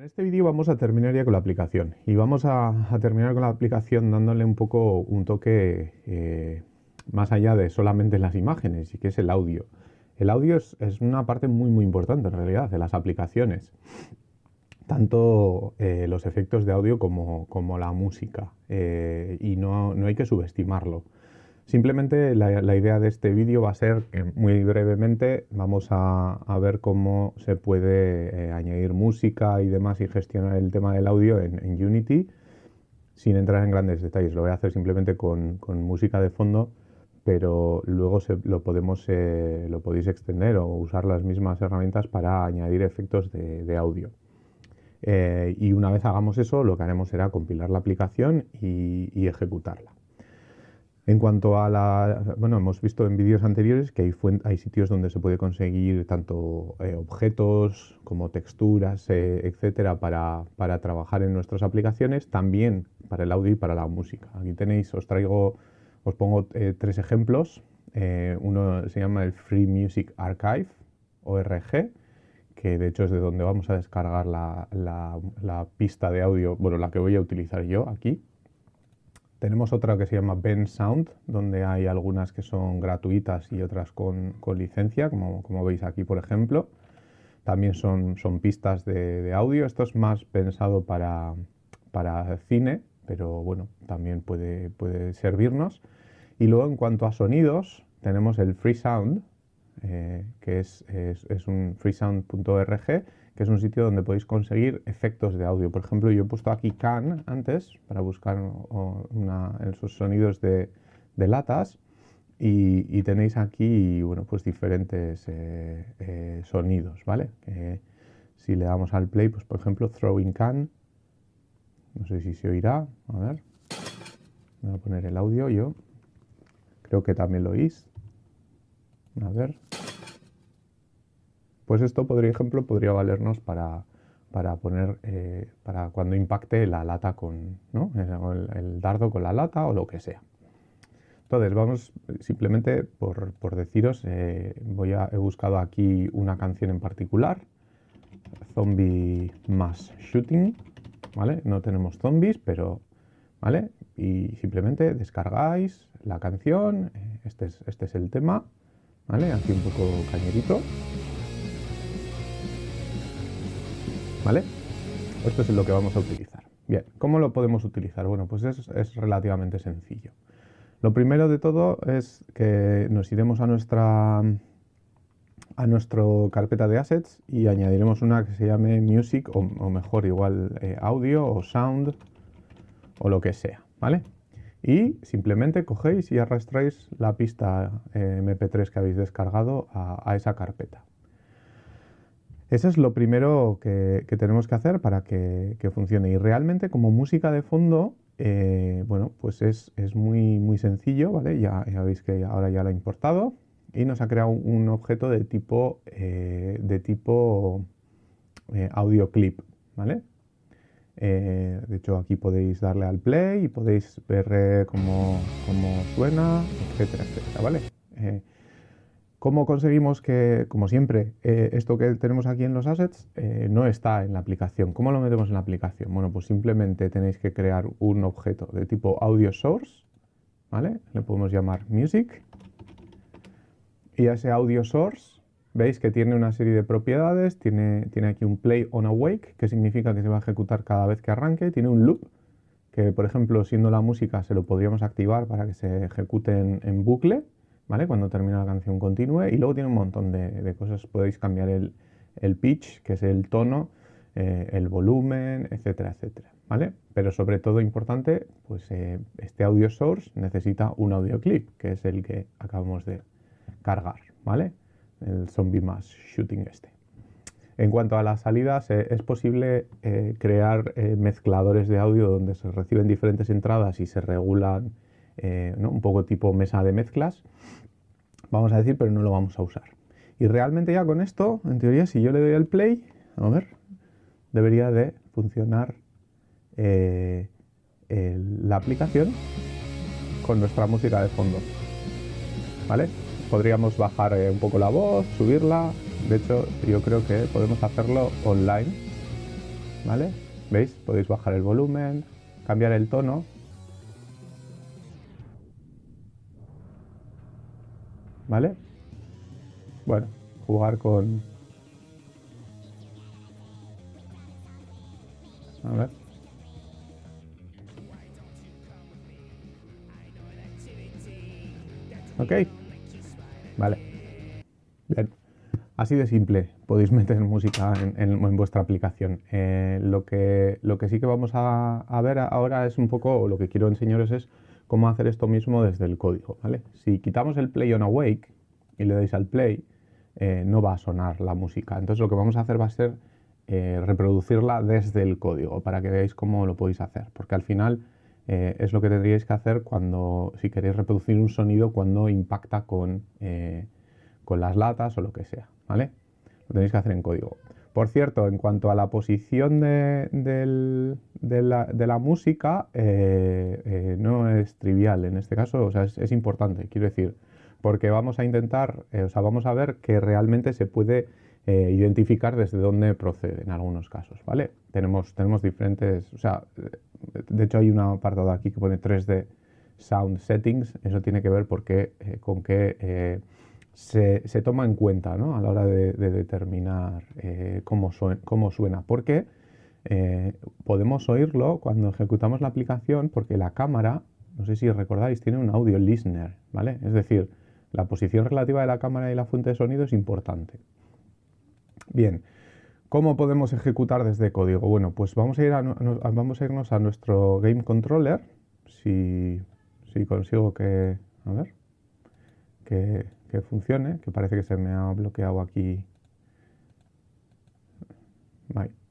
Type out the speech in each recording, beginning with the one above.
En este vídeo vamos a terminar ya con la aplicación y vamos a, terminar con la aplicación dándole un poco un toque eh, más allá de solamente las imágenes y que es el audio. El audio es, una parte muy muy importante en realidad de las aplicaciones, tanto eh, los efectos de audio como, la música eh, y no hay que subestimarlo. Simplemente la, idea de este vídeo va a ser que muy brevemente vamos a, ver cómo se puede eh, añadir música y demás y gestionar el tema del audio en, Unity sin entrar en grandes detalles. Lo voy a hacer simplemente con, música de fondo, pero luego lo, podemos, eh, lo podéis extender o usar las mismas herramientas para añadir efectos de, audio. Eh, y una vez hagamos eso, lo que haremos será compilar la aplicación y ejecutarla. En cuanto a la... Bueno, hemos visto en vídeos anteriores que hay, sitios donde se puede conseguir tanto eh, objetos como texturas, eh, etcétera, para, trabajar en nuestras aplicaciones, también para el audio y para la música. Aquí tenéis, os traigo, os pongo eh, tres ejemplos. uno se llama el Free Music Archive, ORG, que de hecho es de donde vamos a descargar la, la pista de audio, bueno, la que voy a utilizar yo aquí. Tenemos otra que se llama Ben Sound, donde hay algunas que son gratuitas y otras con, licencia, como, como, veis aquí por ejemplo. También son, son pistas de, audio. Esto es más pensado para, para cine, pero bueno, también puede, puede servirnos. Y luego en cuanto a sonidos, tenemos el Free Sound, eh, que es, es, es un freesound.org, que es un sitio donde podéis conseguir efectos de audio. Por ejemplo, yo he puesto aquí can antes para buscar esos sonidos de, latas y, tenéis aquí bueno, pues diferentes eh, eh, sonidos, ¿vale? si le damos al play, pues por ejemplo, throwing can, no sé si se oirá, a ver, voy a poner el audio yo, creo que también lo oís, a ver, pues esto, por ejemplo, podría valernos para, poner, eh, para cuando impacte la lata con, ¿no? el, dardo con la lata o lo que sea. Entonces, vamos simplemente por, deciros, eh, voy a, he buscado aquí una canción en particular, Zombie Mass Shooting, ¿vale? No tenemos zombies, pero, ¿vale? Y simplemente descargáis la canción, eh, este es, este es el tema, ¿vale? Aquí un poco cañerito. ¿Vale? Esto es lo que vamos a utilizar. Bien, ¿cómo lo podemos utilizar? Bueno, pues es, relativamente sencillo. Lo primero de todo es que nos iremos a nuestra a nuestra carpeta de assets y añadiremos una que se llame music o, mejor igual eh, audio o sound o lo que sea, ¿vale? Y simplemente cogéis y arrastráis la pista eh, mp3 que habéis descargado a esa carpeta. Eso es lo primero que, tenemos que hacer para que, funcione. Y realmente como música de fondo, eh, bueno, pues es, muy, muy sencillo, ¿vale? Ya, veis que ahora ya lo ha importado y nos ha creado un, objeto de tipo, eh, de tipo eh, audio clip, ¿vale? de hecho aquí podéis darle al play y podéis ver cómo, cómo suena, etcétera, etcétera, ¿vale? ¿Cómo conseguimos que, como siempre, eh, esto que tenemos aquí en los assets eh, no está en la aplicación? ¿Cómo lo metemos en la aplicación? Bueno, pues simplemente tenéis que crear un objeto de tipo audio source, ¿vale? Le podemos llamar music. Y a ese audio source, veis que tiene una serie de propiedades, tiene, tiene aquí un play on awake, que significa que se va a ejecutar cada vez que arranque, tiene un loop, que por ejemplo, siendo la música, se lo podríamos activar para que se ejecute en bucle, cuando termina la canción continúe y luego tiene un montón de, cosas, podéis cambiar el, pitch, que es el tono, eh, el volumen, etcétera, etcétera, ¿vale? Pero sobre todo importante, pues eh, este audio source necesita un audio clip, que es el que acabamos de cargar, ¿vale? El zombie mass shooting este. En cuanto a las salidas, eh, es posible crear mezcladores de audio donde se reciben diferentes entradas y se regulan un poco tipo mesa de mezclas vamos a decir, pero no lo vamos a usar. Y realmente ya con esto, en teoría, si yo le doy al play, a ver, debería de funcionar eh, la aplicación con nuestra música de fondo. ¿Vale? Podríamos bajar eh, un poco la voz, subirla. De hecho, yo creo que podemos hacerlo online. ¿vale? ¿Veis? Podéis bajar el volumen, cambiar el tono. ¿Vale? Bueno, jugar con... A ver. ¿Ok? Vale. Bien. Así de simple podéis meter música en, vuestra aplicación. Eh, lo, que, lo que sí que vamos a, ver ahora es un poco, lo que quiero enseñaros es cómo hacer esto mismo desde el código. ¿vale? Si quitamos el play on awake y le dais al play, eh, no va a sonar la música. Entonces lo que vamos a hacer va a ser eh, reproducirla desde el código para que veáis cómo lo podéis hacer. Porque al final eh, es lo que tendríais que hacer cuando, si queréis reproducir un sonido cuando impacta con, con las latas o lo que sea, ¿vale? Lo tenéis que hacer en código. Por cierto, en cuanto a la posición de, la, música, eh, no es trivial en este caso, es, importante, quiero decir, porque vamos a intentar, o sea, vamos a ver que realmente se puede identificar desde dónde procede en algunos casos, ¿vale? Tenemos, tenemos diferentes, o sea, de hecho hay un apartado aquí que pone 3D Sound Settings, eso tiene que ver porque, eh, con que eh, se, toma en cuenta ¿no? a la hora de, determinar eh, cómo, cómo, suena, porque podemos oírlo cuando ejecutamos la aplicación porque la cámara, no sé si recordáis, tiene un audio listener, ¿vale? Es decir, la posición relativa de la cámara y la fuente de sonido es importante. Bien, ¿Cómo podemos ejecutar desde código? Bueno, pues vamos a, ir vamos a irnos a nuestro Game Controller, si, consigo que, a ver, que, funcione, que parece que se me ha bloqueado aquí.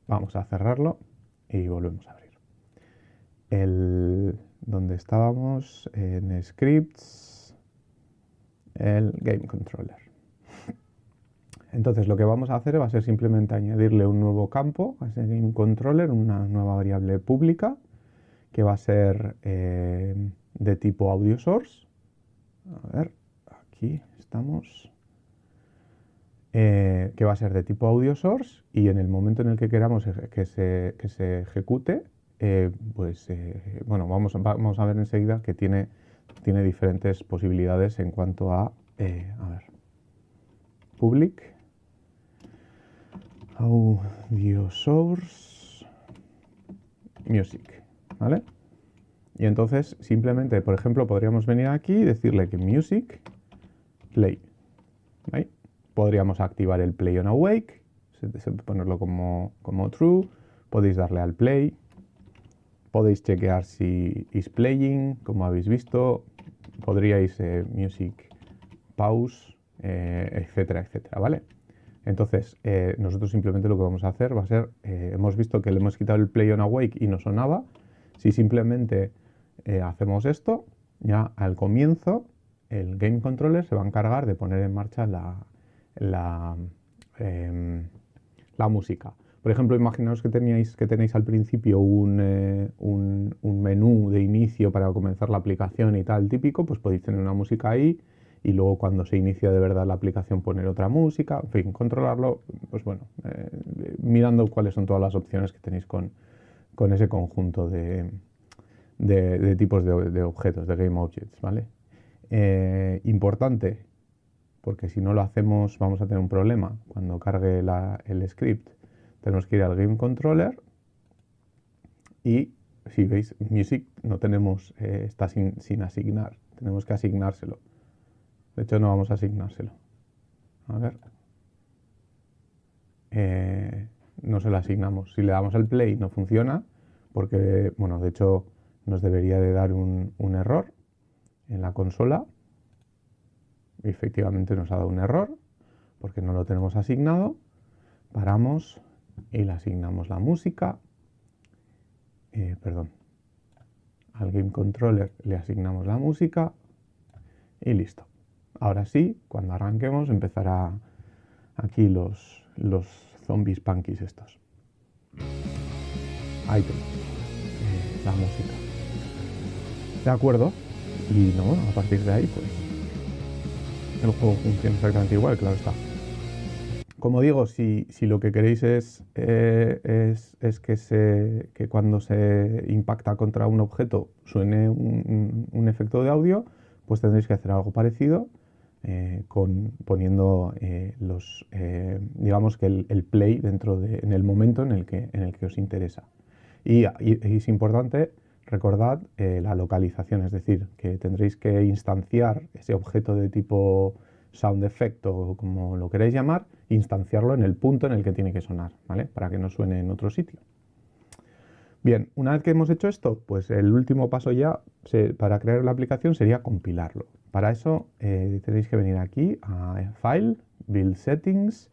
vamos a cerrarlo y volvemos a abrir. El, donde estábamos en scripts, el Game Controller. Entonces lo que vamos a hacer va a ser simplemente añadirle un nuevo campo a ese controller, una nueva variable pública que va a ser eh, de tipo audio source. A ver, aquí estamos. Eh, que va a ser de tipo audio source y en el momento en el que queramos que se, se ejecute, eh, pues bueno, vamos, vamos a ver enseguida que tiene, tiene diferentes posibilidades en cuanto a, a ver, public audio source music, ¿vale? Y entonces simplemente, por ejemplo, podríamos venir aquí y decirle que music play. Podríamos activar el play on awake, ponerlo como, como true, podéis darle al play, podéis chequear si is playing, como habéis visto, podríais eh, music pause, eh, etcétera, etcétera, ¿vale? Entonces, eh, nosotros simplemente lo que vamos a hacer va a ser, eh, hemos visto que le hemos quitado el play on awake y no sonaba. Si simplemente hacemos esto, ya al comienzo el game controller se va a encargar de poner en marcha la, em, música. Por ejemplo, imaginaos que, teníais, que tenéis al principio un, un, un menú de inicio para comenzar la aplicación y tal típico, pues podéis tener una música ahí y luego cuando se inicia de verdad la aplicación poner otra música, en fin, controlarlo, pues bueno, eh, mirando cuáles son todas las opciones que tenéis con, ese conjunto de, tipos de, objetos, de Game Objects, ¿vale? Eh, importante, porque si no lo hacemos vamos a tener un problema. Cuando cargue el script tenemos que ir al Game Controller y si veis, Music no tenemos, eh, está sin, sin asignar, tenemos que asignárselo. De hecho, no vamos a asignárselo. A ver. Eh, no se lo asignamos. Si le damos el play no funciona porque, bueno, de hecho nos debería de dar un, error en la consola. efectivamente nos ha dado un error porque no lo tenemos asignado. Paramos y le asignamos la música. Eh, perdón. Al Game Controller le asignamos la música y listo. Ahora sí, cuando arranquemos empezará aquí los, los zombies punkies estos. Ahí tenemos eh, la música. De acuerdo. Y no, a partir de ahí, pues el juego funciona exactamente igual, claro está. Como digo, si, lo que queréis es, eh, es, que, se, que, cuando se impacta contra un objeto suene un, efecto de audio, pues tendréis que hacer algo parecido eh, con, poniendo eh, los, digamos que el, play dentro de, en el momento en el que, en el que os interesa. Y, y es importante, recordad la localización, es decir, que tendréis que instanciar ese objeto de tipo sound effect o como lo queréis llamar, instanciarlo en el punto en el que tiene que sonar, ¿vale? Para que no suene en otro sitio. Bien, una vez que hemos hecho esto, pues el último paso ya para crear la aplicación sería compilarlo. Para eso eh, tenéis que venir aquí a File, Build Settings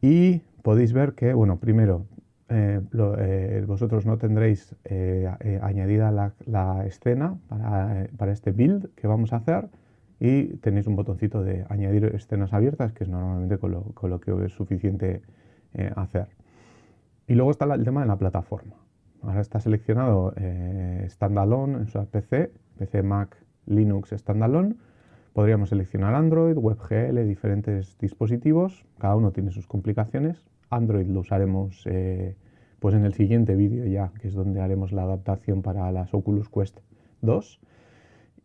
y podéis ver que, bueno, primero eh, eh, vosotros no tendréis añadida la, escena para, este build que vamos a hacer, y tenéis un botoncito de añadir escenas abiertas, que es normalmente con lo, que es suficiente eh, hacer. Y luego está el tema de la plataforma. Ahora está seleccionado eh, Standalone, en su PC, PC, Mac, Linux Standalone. Podríamos seleccionar Android, WebGL, diferentes dispositivos. Cada uno tiene sus complicaciones. Android lo usaremos eh, pues en el siguiente vídeo ya, que es donde haremos la adaptación para las Oculus Quest 2.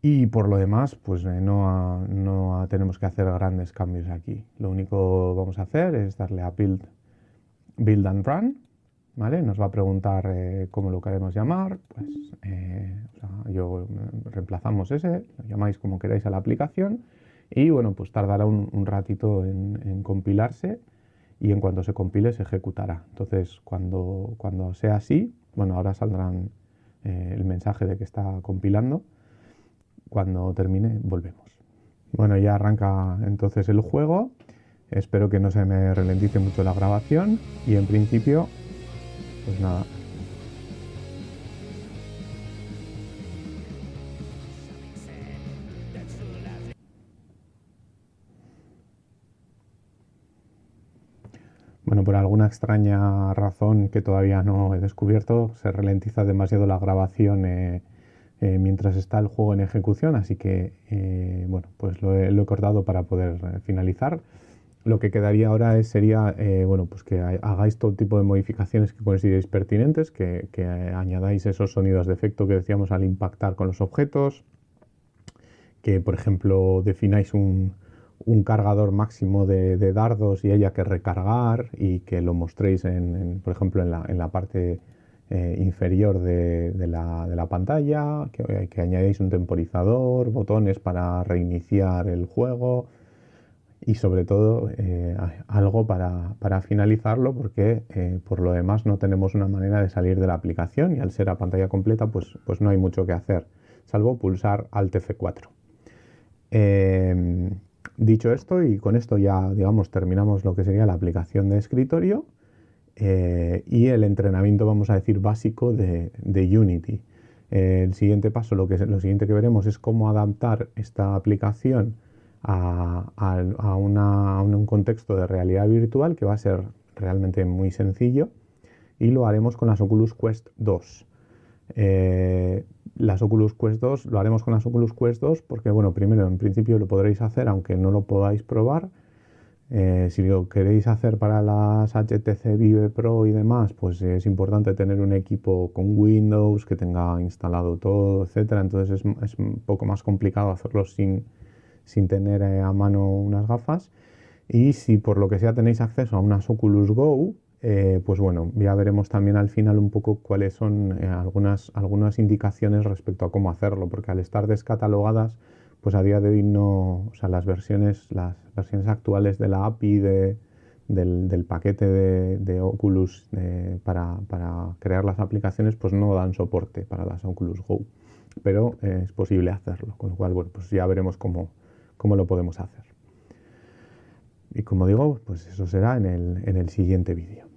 Y por lo demás, pues eh, no, no, tenemos que hacer grandes cambios aquí. Lo único que vamos a hacer es darle a Build, build and Run. ¿vale? Nos va a preguntar eh, cómo lo queremos llamar. Pues yo reemplazamos ese, lo llamáis como queráis a la aplicación. Y bueno, pues tardará un, ratito en, compilarse y en cuanto se compile se ejecutará. Entonces, cuando, cuando sea así, bueno, ahora saldrán el mensaje de que está compilando cuando termine volvemos. Bueno, ya arranca entonces el juego. Espero que no se me ralentice mucho la grabación y en principio, pues nada. Bueno, por alguna extraña razón que todavía no he descubierto, se ralentiza demasiado la grabación eh, eh, mientras está el juego en ejecución, así que eh, bueno, pues lo he, cortado para poder eh, finalizar. Lo que quedaría ahora es, sería bueno, pues que hagáis todo tipo de modificaciones que consideréis pertinentes, que, añadáis esos sonidos de efecto que decíamos al impactar con los objetos, que por ejemplo defináis un, cargador máximo de, dardos y haya que recargar y que lo mostréis en, por ejemplo en la, parte eh, inferior de, la, pantalla, que, que, añadéis un temporizador, botones para reiniciar el juego y sobre todo eh, algo para, finalizarlo porque eh, por lo demás no tenemos una manera de salir de la aplicación y al ser a pantalla completa pues, pues no hay mucho que hacer, salvo pulsar Alt F4. Dicho esto y con esto ya digamos terminamos lo que sería la aplicación de escritorio eh, y el entrenamiento, vamos a decir, básico de, Unity. el siguiente paso, lo, que, lo siguiente que veremos es cómo adaptar esta aplicación a, un contexto de realidad virtual que va a ser realmente muy sencillo y lo haremos con las Oculus Quest 2. Eh, las Oculus Quest 2 lo haremos con las Oculus Quest 2 porque, bueno, primero en principio lo podréis hacer aunque no lo podáis probar eh, si lo queréis hacer para las HTC Vive Pro y demás, pues es importante tener un equipo con Windows que tenga instalado todo, etcétera. Entonces es, un poco más complicado hacerlo sin, tener eh, a mano unas gafas. Y si por lo que sea tenéis acceso a unas Oculus Go, eh, pues bueno, ya veremos también al final un poco cuáles son algunas, algunas indicaciones respecto a cómo hacerlo, porque al estar descatalogadas pues a día de hoy no, o sea, las versiones, las versiones actuales de la API del, paquete de, Oculus para, crear las aplicaciones, pues no dan soporte para las Oculus Go, pero eh, es posible hacerlo, con lo cual, bueno, pues ya veremos cómo, cómo lo podemos hacer. Y como digo, pues eso será en el, en el siguiente vídeo.